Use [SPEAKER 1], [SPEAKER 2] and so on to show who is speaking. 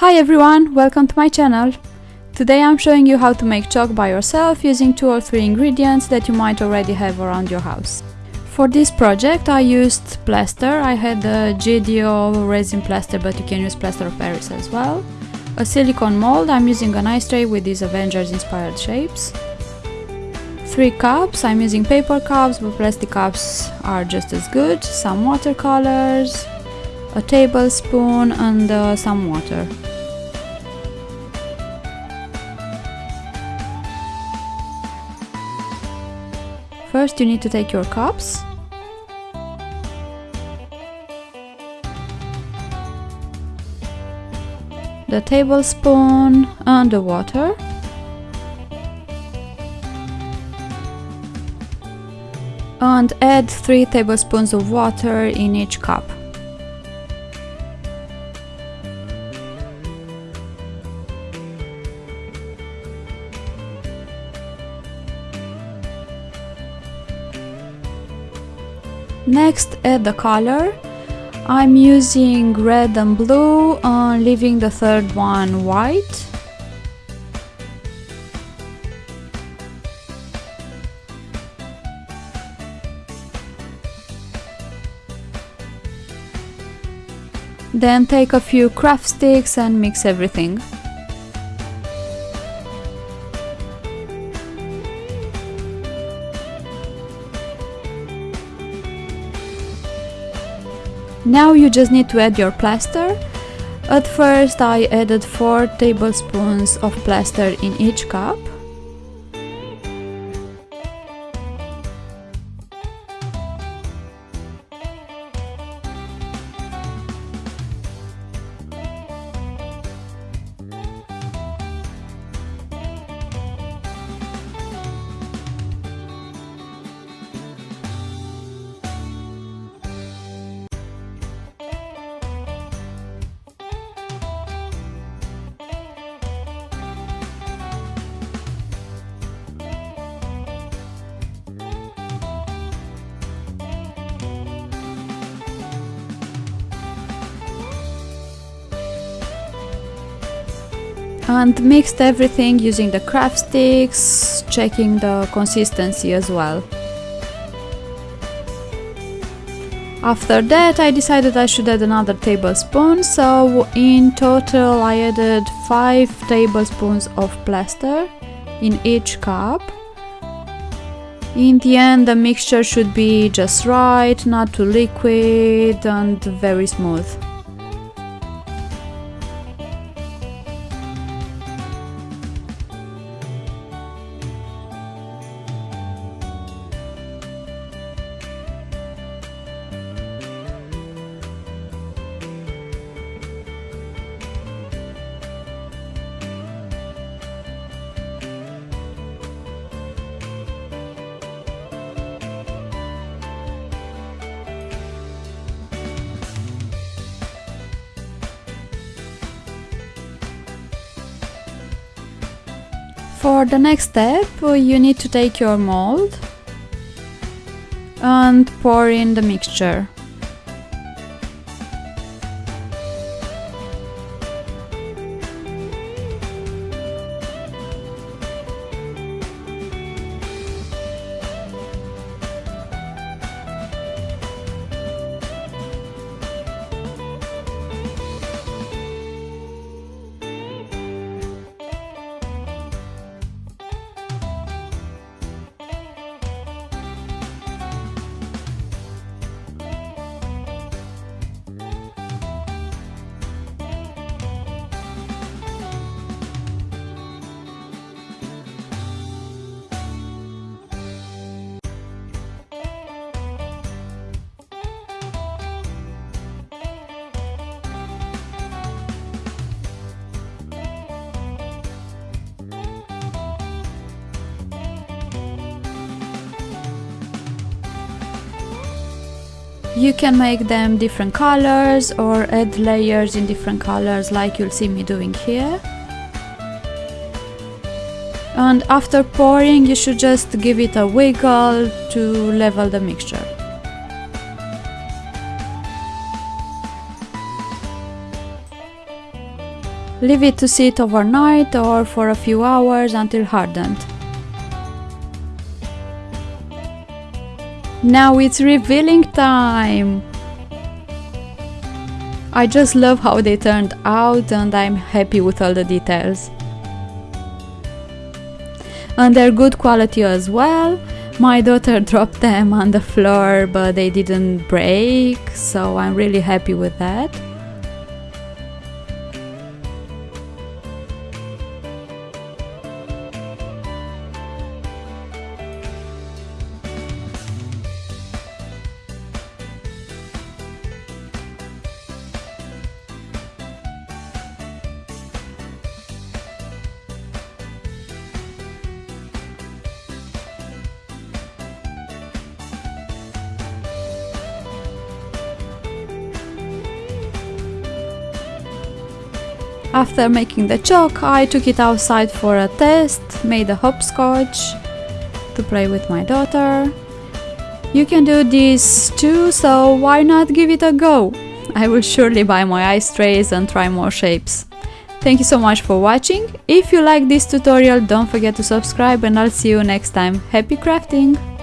[SPEAKER 1] Hi everyone, welcome to my channel. Today I'm showing you how to make chalk by yourself using two or three ingredients that you might already have around your house. For this project I used plaster, I had a GDO resin plaster but you can use plaster of Paris as well. A silicone mold, I'm using an ice tray with these Avengers inspired shapes. Three cups, I'm using paper cups but plastic cups are just as good. Some watercolors, a tablespoon and uh, some water. First you need to take your cups the tablespoon and the water and add 3 tablespoons of water in each cup. Next add the color. I'm using red and blue, uh, leaving the third one white. Then take a few craft sticks and mix everything. Now you just need to add your plaster. At first I added 4 tablespoons of plaster in each cup. And mixed everything using the craft sticks, checking the consistency as well. After that I decided I should add another tablespoon, so in total I added 5 tablespoons of plaster in each cup. In the end the mixture should be just right, not too liquid and very smooth. For the next step, you need to take your mold and pour in the mixture. You can make them different colors or add layers in different colors like you'll see me doing here. And after pouring you should just give it a wiggle to level the mixture. Leave it to sit overnight or for a few hours until hardened. Now it's revealing time! I just love how they turned out and I'm happy with all the details. And they're good quality as well. My daughter dropped them on the floor but they didn't break, so I'm really happy with that. After making the chalk, I took it outside for a test, made a hopscotch to play with my daughter. You can do this too, so why not give it a go? I will surely buy my ice trays and try more shapes. Thank you so much for watching. If you like this tutorial, don't forget to subscribe and I'll see you next time. Happy crafting!